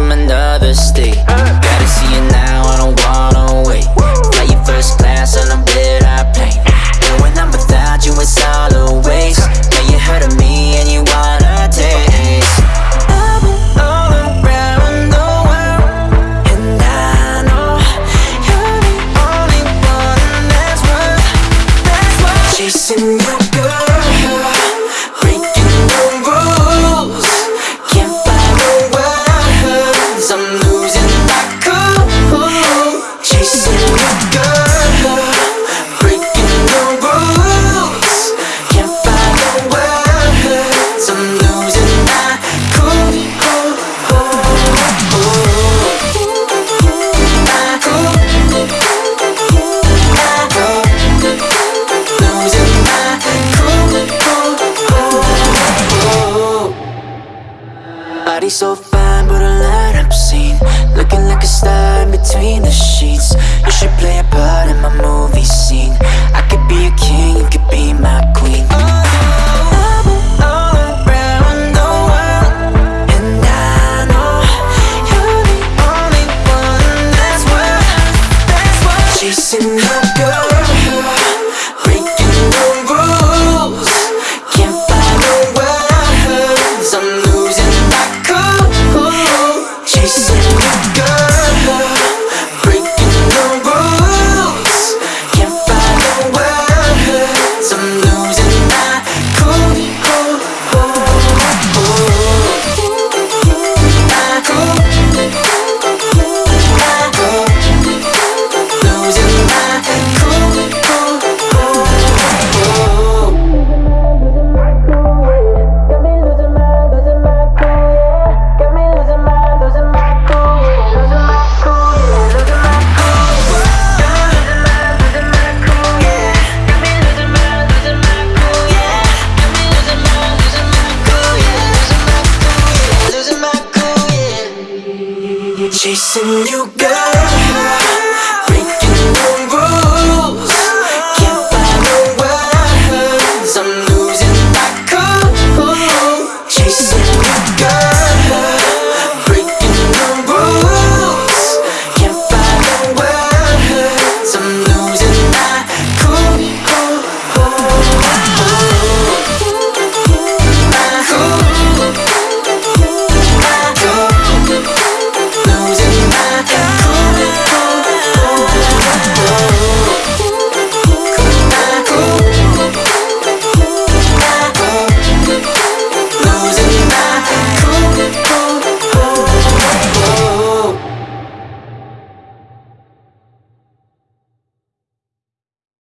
from another state. Gotta see you now, I don't wanna wait. Fly you first class on a bit I plane And when I'm without you, it's all a waste. Now you heard of me and you wanna taste. I've been all around the world And I know you're the only one that's worth, that's worth Chasing Body so fine, but a line obscene Looking like a star in between the sheets. You should play a part in my movie scene. I could be a king, you could be my queen. Chasing her. chasing Chasing you, girl.